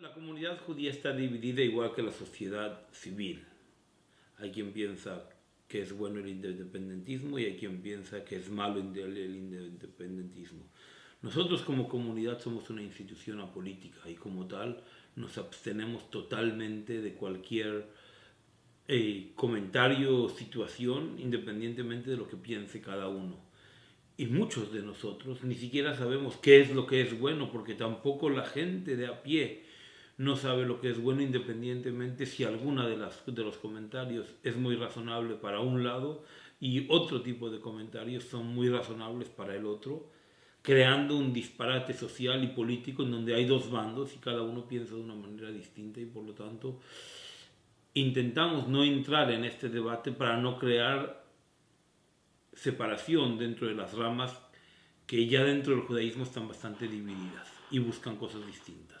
La comunidad judía está dividida igual que la sociedad civil. Hay quien piensa que es bueno el independentismo y hay quien piensa que es malo el independentismo. Nosotros como comunidad somos una institución apolítica y como tal nos abstenemos totalmente de cualquier eh, comentario o situación independientemente de lo que piense cada uno. Y muchos de nosotros ni siquiera sabemos qué es lo que es bueno porque tampoco la gente de a pie no sabe lo que es bueno independientemente si alguna de, las, de los comentarios es muy razonable para un lado y otro tipo de comentarios son muy razonables para el otro, creando un disparate social y político en donde hay dos bandos y cada uno piensa de una manera distinta y por lo tanto intentamos no entrar en este debate para no crear separación dentro de las ramas que ya dentro del judaísmo están bastante divididas y buscan cosas distintas.